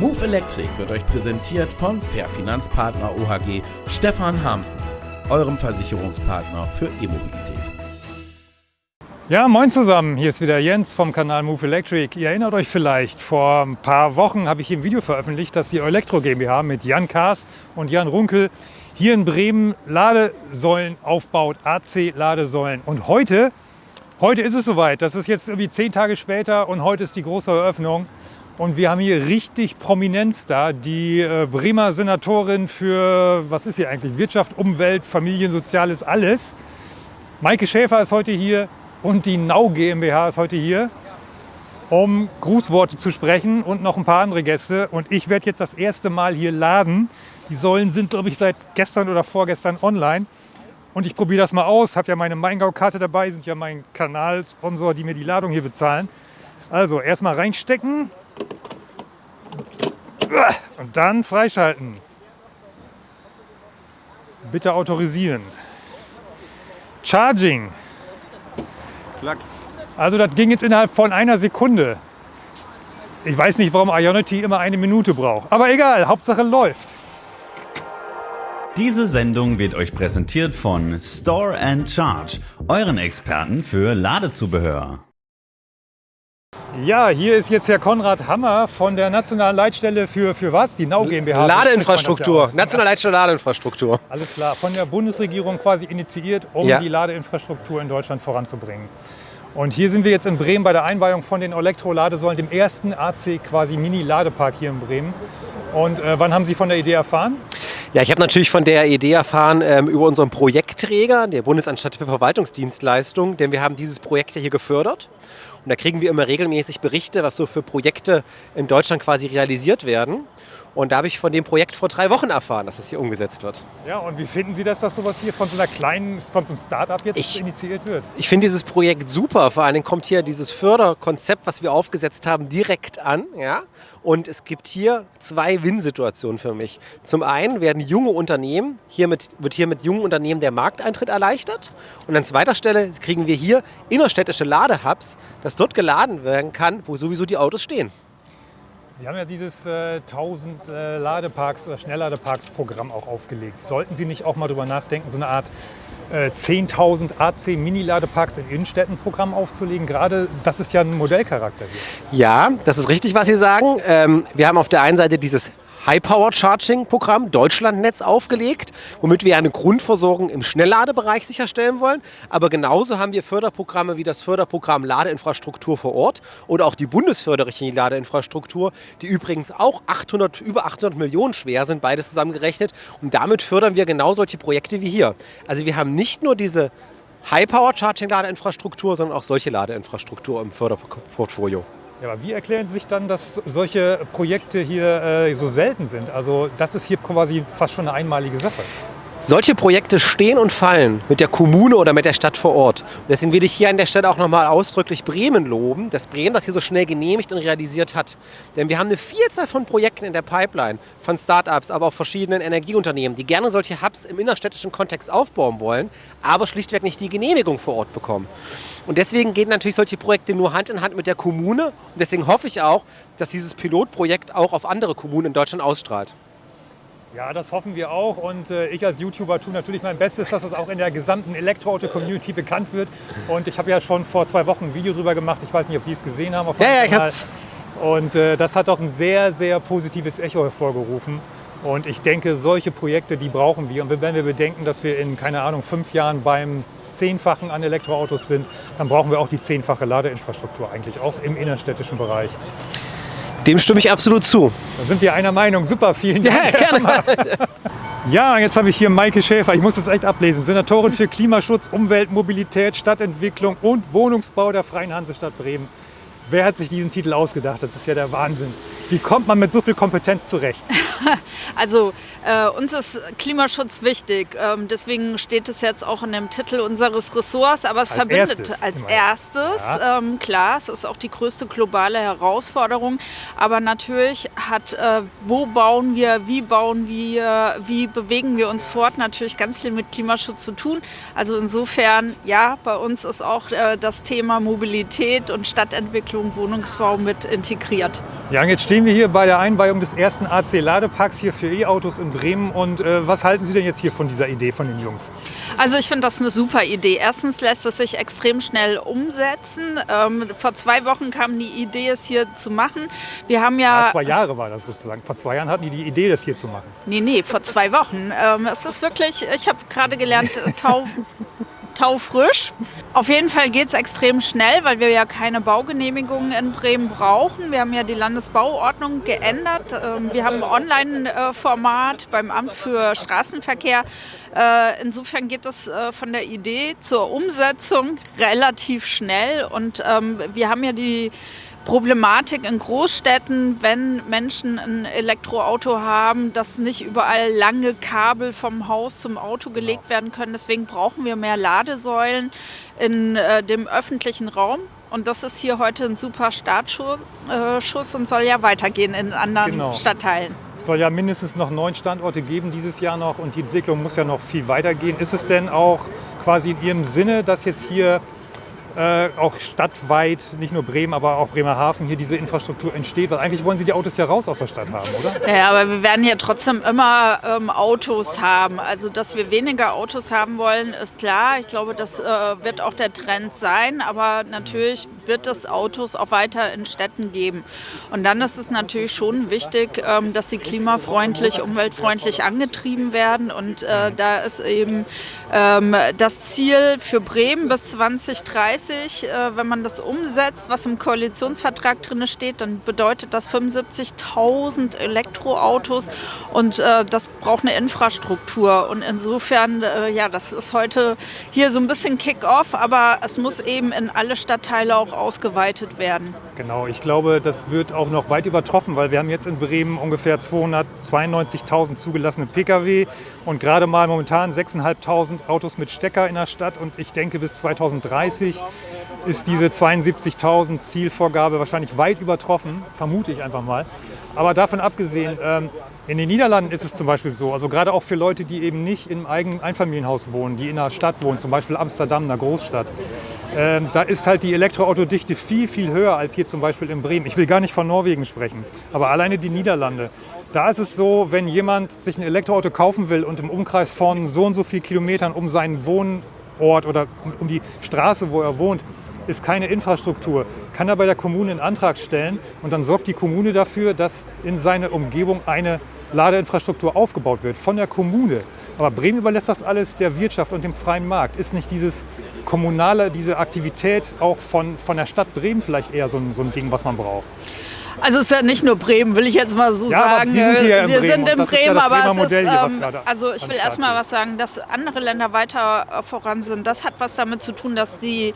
Move Electric wird euch präsentiert von Fair Finanzpartner OHG Stefan Hamsen, eurem Versicherungspartner für E-Mobilität. Ja, moin zusammen, hier ist wieder Jens vom Kanal Move Electric. Ihr erinnert euch vielleicht, vor ein paar Wochen habe ich hier ein Video veröffentlicht, dass die Elektro GmbH mit Jan Kaas und Jan Runkel hier in Bremen Ladesäulen aufbaut, AC-Ladesäulen. Und heute, heute ist es soweit, das ist jetzt irgendwie zehn Tage später und heute ist die große Eröffnung. Und wir haben hier richtig Prominenz da. Die äh, Bremer Senatorin für, was ist hier eigentlich, Wirtschaft, Umwelt, Familien, Soziales, alles. Maike Schäfer ist heute hier und die Nau GmbH ist heute hier, um Grußworte zu sprechen und noch ein paar andere Gäste. Und ich werde jetzt das erste Mal hier laden. Die Säulen sind, glaube ich, seit gestern oder vorgestern online. Und ich probiere das mal aus. Habe ja meine Maingau-Karte dabei, sind ja mein Kanalsponsor, die mir die Ladung hier bezahlen. Also erstmal reinstecken. Und dann freischalten. Bitte autorisieren. Charging. Klack. Also das ging jetzt innerhalb von einer Sekunde. Ich weiß nicht, warum Ionity immer eine Minute braucht. Aber egal, Hauptsache läuft. Diese Sendung wird euch präsentiert von Store and Charge, euren Experten für Ladezubehör. Ja, hier ist jetzt Herr Konrad Hammer von der Nationalen Leitstelle für, für was? Die Nau GmbH. Ladeinfrastruktur. Nationale Leitstelle Ladeinfrastruktur. Alles klar, von der Bundesregierung quasi initiiert, um Ja. die Ladeinfrastruktur in Deutschland voranzubringen. Und hier sind wir jetzt in Bremen bei der Einweihung von den Elektroladesäulen, dem ersten AC quasi Mini-Ladepark hier in Bremen. Und äh, wann haben Sie von der Idee erfahren? Ja, ich habe natürlich von der Idee erfahren ähm, über unseren Projektträger, der Bundesanstalt für Verwaltungsdienstleistungen, denn wir haben dieses Projekt ja hier gefördert. Und da kriegen wir immer regelmäßig Berichte, was so für Projekte in Deutschland quasi realisiert werden. Und da habe ich von dem Projekt vor drei Wochen erfahren, dass das hier umgesetzt wird. Ja, und wie finden Sie das, dass sowas hier von so einer kleinen, von so einem Start-up jetzt Ich- initiiert wird? Ich finde dieses Projekt super. Vor allen Dingen kommt hier dieses Förderkonzept, was wir aufgesetzt haben, direkt an. Ja? Und es gibt hier zwei Win-Situationen für mich. Zum einen werden junge Unternehmen, hiermit, wird hier mit jungen Unternehmen der Markteintritt erleichtert. Und an zweiter Stelle kriegen wir hier innerstädtische Ladehubs, dass dort geladen werden kann, wo sowieso die Autos stehen. Sie haben ja dieses äh, 1000 äh, Ladeparks oder Schnellladeparks-Programm auch aufgelegt. Sollten Sie nicht auch mal drüber nachdenken, so eine Art äh, 10.000 AC-Mini-Ladeparks in Innenstädten-Programm aufzulegen? Gerade das ist ja ein Modellcharakter hier. Ja, das ist richtig, was Sie sagen. Ähm, wir haben auf der einen Seite dieses High-Power-Charging-Programm Deutschlandnetz aufgelegt, womit wir eine Grundversorgung im Schnellladebereich sicherstellen wollen. Aber genauso haben wir Förderprogramme wie das Förderprogramm Ladeinfrastruktur vor Ort oder auch die Bundesförderrichtlinie Ladeinfrastruktur, die übrigens auch 800, über 800 Millionen schwer sind, beides zusammengerechnet. Und damit fördern wir genau solche Projekte wie hier. Also wir haben nicht nur diese High-Power-Charging-Ladeinfrastruktur, sondern auch solche Ladeinfrastruktur im Förderportfolio. Ja, aber wie erklären Sie sich dann, dass solche Projekte hier äh, so selten sind? Also das ist hier quasi fast schon eine einmalige Sache. Solche Projekte stehen und fallen mit der Kommune oder mit der Stadt vor Ort. Deswegen will ich hier an der Stelle auch nochmal ausdrücklich Bremen loben, dass Bremen das hier so schnell genehmigt und realisiert hat. Denn wir haben eine Vielzahl von Projekten in der Pipeline, von Start-ups, aber auch verschiedenen Energieunternehmen, die gerne solche Hubs im innerstädtischen Kontext aufbauen wollen, aber schlichtweg nicht die Genehmigung vor Ort bekommen. Und deswegen gehen natürlich solche Projekte nur Hand in Hand mit der Kommune. Und deswegen hoffe ich auch, dass dieses Pilotprojekt auch auf andere Kommunen in Deutschland ausstrahlt. Ja, das hoffen wir auch. Und äh, ich als YouTuber tue natürlich mein Bestes, dass das auch in der gesamten Elektroauto-Community bekannt wird. Und ich habe ja schon vor zwei Wochen ein Video drüber gemacht. Ich weiß nicht, ob Sie es gesehen haben. Auf Ja, ja, ich hab's. Und äh, das hat auch ein sehr, sehr positives Echo hervorgerufen. Und ich denke, solche Projekte, die brauchen wir. Und wenn wir bedenken, dass wir in, keine Ahnung, fünf Jahren beim Zehnfachen an Elektroautos sind, dann brauchen wir auch die zehnfache Ladeinfrastruktur eigentlich, auch im innerstädtischen Bereich. Dem stimme ich absolut zu. Da sind wir einer Meinung. Super, vielen Dank. Ja, gerne. Ja, jetzt habe ich hier Maike Schäfer. Ich muss das echt ablesen. Senatorin für Klimaschutz, Umwelt, Mobilität, Stadtentwicklung und Wohnungsbau der Freien Hansestadt Bremen. Wer hat sich diesen Titel ausgedacht? Das ist ja der Wahnsinn. Wie kommt man mit so viel Kompetenz zurecht? Also äh, uns ist Klimaschutz wichtig. Ähm, deswegen steht es jetzt auch in dem Titel unseres Ressorts. Aber es Als verbindet erstes als immerhin. erstes. Ja. Ähm, klar, es ist auch die größte globale Herausforderung. Aber natürlich hat, äh, wo bauen wir, wie bauen wir, wie bewegen wir uns fort, natürlich ganz viel mit Klimaschutz zu tun. Also insofern, ja, bei uns ist auch äh, das Thema Mobilität und Stadtentwicklung, Wohnungsbau mit integriert. Ja, und jetzt stehen wir hier bei der Einweihung des ersten AC-Ladeparks hier für E-Autos in Bremen. Und äh, was halten Sie denn jetzt hier von dieser Idee von den Jungs? Also ich finde das eine super Idee. Erstens lässt es sich extrem schnell umsetzen. Ähm, vor zwei Wochen kam die Idee, es hier zu machen. Wir haben ja... ja zwei Jahre war das sozusagen. Vor zwei Jahren hatten die die Idee, das hier zu machen. Nee, nee, vor zwei Wochen. Ähm, es ist wirklich, ich habe gerade gelernt, Tau... taufrisch. Auf jeden Fall geht es extrem schnell, weil wir ja keine Baugenehmigungen in Bremen brauchen. Wir haben ja die Landesbauordnung geändert. Ähm, wir haben ein Online-Format beim Amt für Straßenverkehr. Äh, insofern geht es äh, von der Idee zur Umsetzung relativ schnell. Und ähm, wir haben ja die Problematik in Großstädten, wenn Menschen ein Elektroauto haben, dass nicht überall lange Kabel vom Haus zum Auto gelegt werden können. Deswegen brauchen wir mehr Ladesäulen in äh, dem öffentlichen Raum. Und das ist hier heute ein super Startschuss äh, und soll ja weitergehen in anderen genau. Stadtteilen. Es soll ja mindestens noch neun Standorte geben dieses Jahr noch und die Entwicklung muss ja noch viel weitergehen. Ist es denn auch quasi in Ihrem Sinne, dass jetzt hier äh, auch stadtweit, nicht nur Bremen, aber auch Bremerhaven, hier diese Infrastruktur entsteht? Weil eigentlich wollen Sie die Autos ja raus aus der Stadt haben, oder? Ja, aber wir werden hier trotzdem immer ähm, Autos haben. Also, dass wir weniger Autos haben wollen, ist klar. Ich glaube, das äh, wird auch der Trend sein. Aber natürlich wird es Autos auch weiter in Städten geben. Und dann ist es natürlich schon wichtig, ähm, dass sie klimafreundlich, umweltfreundlich angetrieben werden. Und äh, da ist eben ähm, das Ziel für Bremen bis 2030, äh, wenn man das umsetzt, was im Koalitionsvertrag drin steht, dann bedeutet das 75.000 Elektroautos und äh, das braucht eine Infrastruktur. Und insofern, äh, ja, das ist heute hier so ein bisschen Kick-off, aber es muss eben in alle Stadtteile auch ausgeweitet werden. Genau, ich glaube, das wird auch noch weit übertroffen, weil wir haben jetzt in Bremen ungefähr 292.000 zugelassene Pkw und gerade mal momentan 6.500 Autos mit Stecker in der Stadt und ich denke bis 2030 ist diese 72.000 Zielvorgabe wahrscheinlich weit übertroffen, vermute ich einfach mal. Aber davon abgesehen, ähm, in den Niederlanden ist es zum Beispiel so, also gerade auch für Leute, die eben nicht im eigenen Einfamilienhaus wohnen, die in einer Stadt wohnen, zum Beispiel Amsterdam, einer Großstadt, ähm, da ist halt die Elektroautodichte viel, viel höher als hier zum Beispiel in Bremen. Ich will gar nicht von Norwegen sprechen, aber alleine die Niederlande. Da ist es so, wenn jemand sich ein Elektroauto kaufen will und im Umkreis von so und so viel Kilometern um seinen Wohnort oder um die Straße, wo er wohnt, ist keine Infrastruktur, kann er bei der Kommune einen Antrag stellen und dann sorgt die Kommune dafür, dass in seiner Umgebung eine Ladeinfrastruktur aufgebaut wird von der Kommune. Aber Bremen überlässt das alles der Wirtschaft und dem freien Markt. Ist nicht dieses kommunale, diese Aktivität auch von, von der Stadt Bremen vielleicht eher so ein, so ein Ding, was man braucht? Also es ist ja nicht nur Bremen, will ich jetzt mal so ja, sagen. wir sind, hier wir Bremen sind in Bremen, ja aber es ist, ähm, also ich will erstmal was sagen, dass andere Länder weiter äh, voran sind. Das hat was damit zu tun, dass die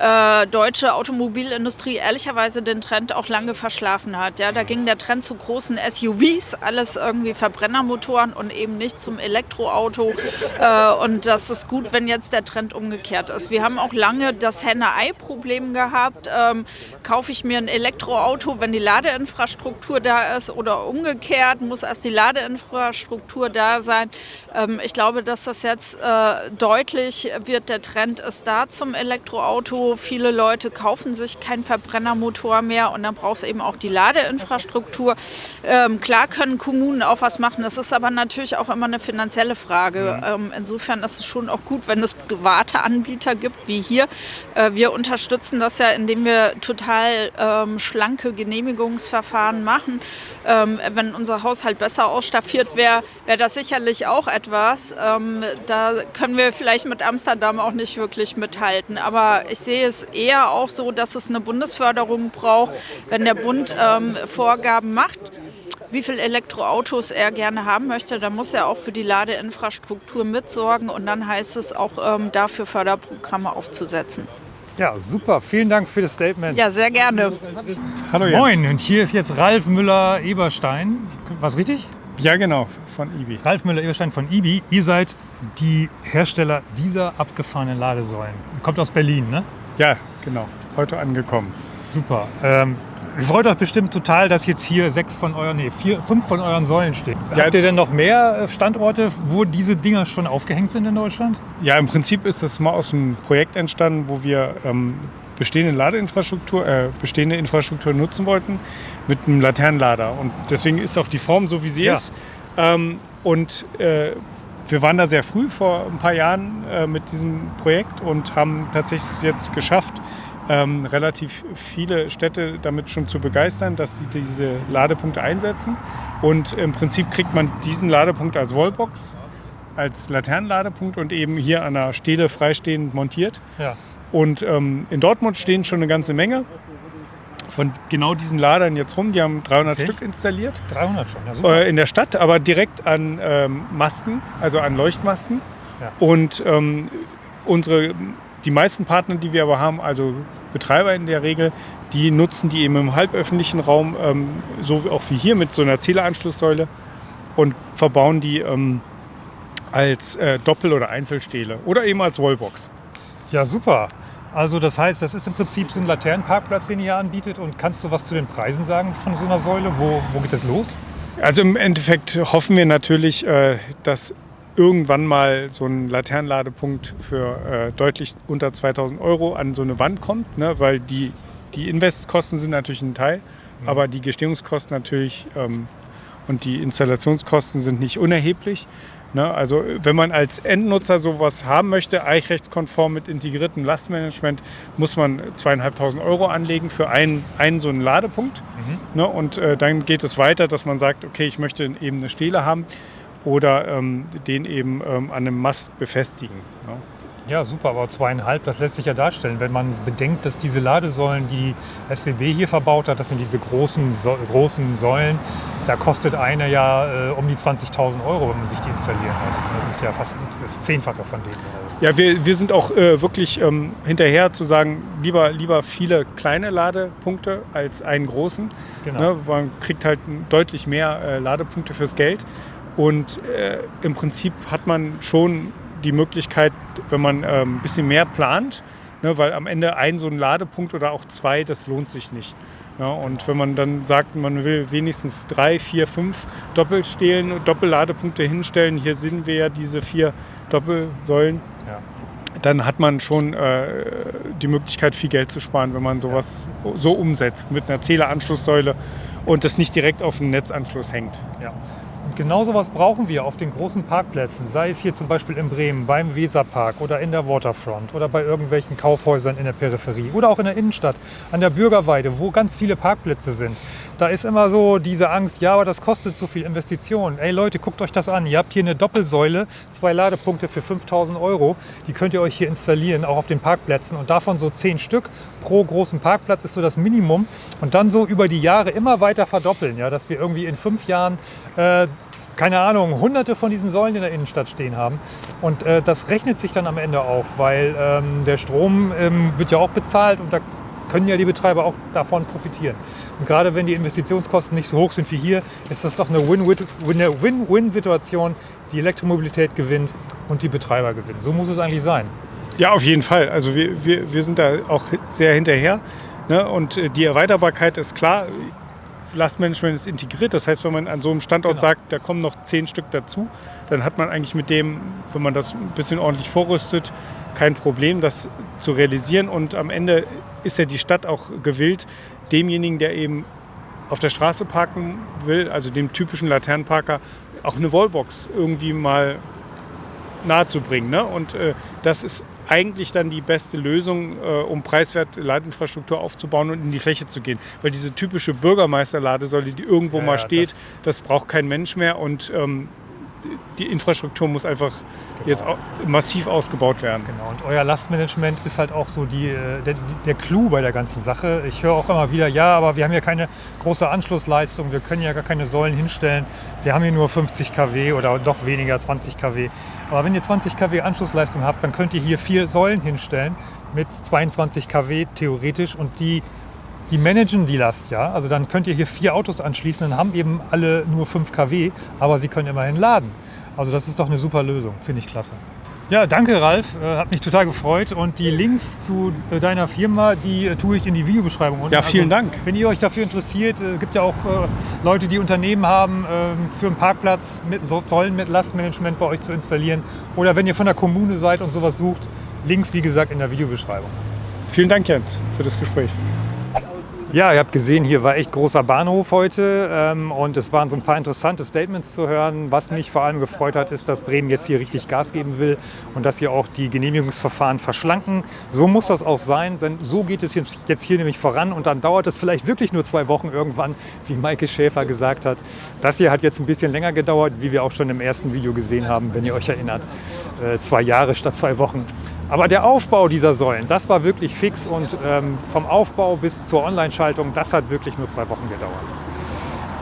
äh, deutsche Automobilindustrie ehrlicherweise den Trend auch lange verschlafen hat. Ja, da ging der Trend zu großen SUVs, alles irgendwie Verbrennermotoren und eben nicht zum Elektroauto. Äh, und das ist gut, wenn jetzt der Trend umgekehrt ist. Wir haben auch lange das Henne-Ei-Problem gehabt. Ähm, kaufe ich mir ein Elektroauto, wenn die Ladeinfrastruktur da ist oder umgekehrt, muss erst die Ladeinfrastruktur da sein. Ähm, ich glaube, dass das jetzt äh, deutlich wird. Der Trend ist da zum Elektroauto. Viele Leute kaufen sich keinen Verbrennermotor mehr und dann braucht es eben auch die Ladeinfrastruktur. Ähm, klar können Kommunen auch was machen. Das ist aber natürlich auch immer eine finanzielle Frage. Ähm, insofern ist es schon auch gut, wenn es private Anbieter gibt, wie hier. Äh, wir unterstützen das ja, indem wir total ähm, schlanke Genehmigungsverfahren machen. Ähm, wenn unser Haushalt besser ausstaffiert wäre, wäre das sicherlich auch etwas. Ähm, da können wir vielleicht mit Amsterdam auch nicht wirklich mithalten. Aber ich sehe es eher auch so, dass es eine Bundesförderung braucht, wenn der Bund ähm, Vorgaben macht wie viele Elektroautos er gerne haben möchte, dann muss er auch für die Ladeinfrastruktur mitsorgen und dann heißt es auch ähm, dafür Förderprogramme aufzusetzen. Ja, super. Vielen Dank für das Statement. Ja, sehr gerne. Hallo Jens. Moin, und hier ist jetzt Ralf Müller-Eberstein. Was richtig? Ja, genau, von IBI. Ralf Müller-Eberstein von IBI. Ihr seid die Hersteller dieser abgefahrenen Ladesäulen. Kommt aus Berlin, ne? Ja, genau. Heute angekommen. Super. Ähm, Ihr freut euch bestimmt total, dass jetzt hier sechs von euren, nee, vier, fünf von euren Säulen stehen. Ja. Habt ihr denn noch mehr äh, Standorte, wo diese Dinger schon aufgehängt sind in Deutschland? Ja, im Prinzip ist das mal aus einem Projekt entstanden, wo wir ähm, bestehende Ladeinfrastruktur, äh, bestehende Infrastruktur nutzen wollten mit einem Laternenlader. Und deswegen ist auch die Form so, wie sie Ja. ist. Ähm, und äh, wir waren da sehr früh vor ein paar Jahren äh, mit diesem Projekt und haben tatsächlich jetzt geschafft, ähm, relativ viele Städte damit schon zu begeistern, dass sie diese Ladepunkte einsetzen. Und im Prinzip kriegt man diesen Ladepunkt als Wallbox, als Laternenladepunkt und eben hier an der Stele freistehend montiert. Ja. Und ähm, in Dortmund stehen schon eine ganze Menge von genau diesen Ladern jetzt rum. Die haben 300 Okay. Stück installiert 300 schon. Ja, super. äh, in der Stadt, aber direkt an ähm, Masten, also an Leuchtmasten. Ja. Und ähm, unsere, die meisten Partner, die wir aber haben, also Betreiber in der Regel, die nutzen die eben im halböffentlichen Raum, ähm, so auch wie hier mit so einer Zähleranschlusssäule und verbauen die ähm, als äh, Doppel- oder Einzelstele oder eben als Wallbox. Ja, super. Also das heißt, das ist im Prinzip so ein Laternenparkplatz, den ihr hier anbietet. Und kannst du was zu den Preisen sagen von so einer Säule? Wo, wo geht das los? Also im Endeffekt hoffen wir natürlich, äh, dass irgendwann mal so ein Laternenladepunkt für äh, deutlich unter 2000 Euro an so eine Wand kommt, ne? weil die, die Investkosten sind natürlich ein Teil, aber die Gestehungskosten natürlich ähm, und die Installationskosten sind nicht unerheblich. Ne? Also wenn man als Endnutzer sowas haben möchte, eichrechtskonform mit integriertem Lastmanagement, muss man zweieinhalbtausend Euro anlegen für einen, einen so einen Ladepunkt. Ne? Und äh, dann geht es weiter, dass man sagt, okay, ich möchte eben eine Stele haben oder ähm, den eben ähm, an einem Mast befestigen. Ne? Ja, super, aber zweieinhalb, das lässt sich ja darstellen, wenn man bedenkt, dass diese Ladesäulen, die SWB hier verbaut hat, das sind diese großen, so großen Säulen, da kostet eine ja äh, um die 20.000 Euro, wenn man sich die installieren lässt. Das ist ja fast das Zehnfache von denen. Ja, wir, wir sind auch äh, wirklich ähm, hinterher zu sagen, lieber, lieber viele kleine Ladepunkte als einen großen. Genau. Ne? Man kriegt halt deutlich mehr äh, Ladepunkte fürs Geld. Und äh, im Prinzip hat man schon die Möglichkeit, wenn man ähm, ein bisschen mehr plant, ne, weil am Ende ein so ein Ladepunkt oder auch zwei, das lohnt sich nicht. Ne? Und wenn man dann sagt, man will wenigstens drei, vier, fünf Doppelstelen, Doppelladepunkte hinstellen, hier sehen wir ja diese vier Doppelsäulen, Ja. dann hat man schon äh, die Möglichkeit, viel Geld zu sparen, wenn man sowas so umsetzt mit einer Zähleranschlusssäule und das nicht direkt auf den Netzanschluss hängt. Ja. Und genau sowas brauchen wir auf den großen Parkplätzen, sei es hier zum Beispiel in Bremen beim Weserpark oder in der Waterfront oder bei irgendwelchen Kaufhäusern in der Peripherie oder auch in der Innenstadt, an der Bürgerweide, wo ganz viele Parkplätze sind. Da ist immer so diese Angst, ja, aber das kostet so viel Investitionen. Ey Leute, guckt euch das an. Ihr habt hier eine Doppelsäule, zwei Ladepunkte für 5000 Euro. Die könnt ihr euch hier installieren, auch auf den Parkplätzen. Und davon so zehn Stück pro großen Parkplatz ist so das Minimum. Und dann so über die Jahre immer weiter verdoppeln, ja, dass wir irgendwie in fünf Jahren äh, keine Ahnung, hunderte von diesen Säulen in der Innenstadt stehen haben. Und äh, das rechnet sich dann am Ende auch, weil ähm, der Strom ähm, wird ja auch bezahlt und da können ja die Betreiber auch davon profitieren. Und gerade wenn die Investitionskosten nicht so hoch sind wie hier, ist das doch eine Win-Win- eine Win-Win-Situation. Die Elektromobilität gewinnt und die Betreiber gewinnen. So muss es eigentlich sein. Ja, auf jeden Fall. Also wir, wir, wir sind da auch sehr hinterher. Ne? Und äh, die Erweiterbarkeit ist klar. Das Lastmanagement ist integriert. Das heißt, wenn man an so einem Standort Genau. sagt, da kommen noch zehn Stück dazu, dann hat man eigentlich mit dem, wenn man das ein bisschen ordentlich vorrüstet, kein Problem, das zu realisieren. Und am Ende ist ja die Stadt auch gewillt, demjenigen, der eben auf der Straße parken will, also dem typischen Laternenparker, auch eine Wallbox irgendwie mal nahezubringen. Ne? Und äh, das ist eigentlich dann die beste Lösung, äh, um preiswert Ladeinfrastruktur aufzubauen und in die Fläche zu gehen. Weil diese typische Bürgermeisterladesäule, die irgendwo Ja, mal steht, das- das, braucht kein Mensch mehr und ähm, die Infrastruktur muss einfach jetzt au massiv ausgebaut werden. Genau, und euer Lastmanagement ist halt auch so die, äh, der, der Clou bei der ganzen Sache. Ich höre auch immer wieder, ja, aber wir haben ja keine große Anschlussleistung, wir können ja gar keine Säulen hinstellen. Wir haben hier nur 50 kW oder doch weniger, 20 kW. Aber wenn ihr 20 kW Anschlussleistung habt, dann könnt ihr hier vier Säulen hinstellen mit 22 kW theoretisch und die die managen die Last, ja. Also dann könnt ihr hier vier Autos anschließen, dann haben eben alle nur 5 kW, aber sie können immerhin laden. Also das ist doch eine super Lösung, finde ich klasse. Ja, danke Ralf, äh, hat mich total gefreut und die Links zu äh, deiner Firma, die äh, tue ich in die Videobeschreibung unten. Ja, vielen Dank. Wenn ihr euch dafür interessiert, es gibt ja auch Leute, die Unternehmen haben, ähm, für einen Parkplatz mit Säulen mit Lastmanagement bei euch zu installieren oder wenn ihr von der Kommune seid und sowas sucht, Links wie gesagt in der Videobeschreibung. vielen Dank, Jens, für das Gespräch. Ja, ihr habt gesehen, hier war echt großer Bahnhof heute ähm, und es waren so ein paar interessante Statements zu hören. Was mich vor allem gefreut hat, ist, dass Bremen jetzt hier richtig Gas geben will und dass sie auch die Genehmigungsverfahren verschlanken. So muss das auch sein, denn so geht es jetzt hier nämlich voran und dann dauert es vielleicht wirklich nur zwei Wochen irgendwann, wie Maike Schäfer gesagt hat. Das hier hat jetzt ein bisschen länger gedauert, wie wir auch schon im ersten Video gesehen haben, wenn ihr euch erinnert. Äh, zwei Jahre statt zwei Wochen. Aber der Aufbau dieser Säulen, das war wirklich fix und ähm, vom Aufbau bis zur Online-Schaltung, das hat wirklich nur zwei Wochen gedauert.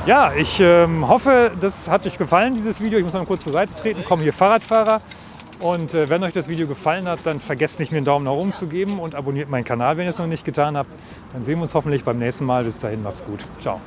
Ja, ich ähm, hoffe, das hat euch gefallen, dieses Video. Ich muss mal kurz zur Seite treten, kommen hier Fahrradfahrer. Und äh, wenn euch das Video gefallen hat, dann vergesst nicht, mir einen Daumen nach oben zu geben und abonniert meinen Kanal, wenn ihr es noch nicht getan habt. Dann sehen wir uns hoffentlich beim nächsten Mal. Bis dahin, macht's gut. Ciao.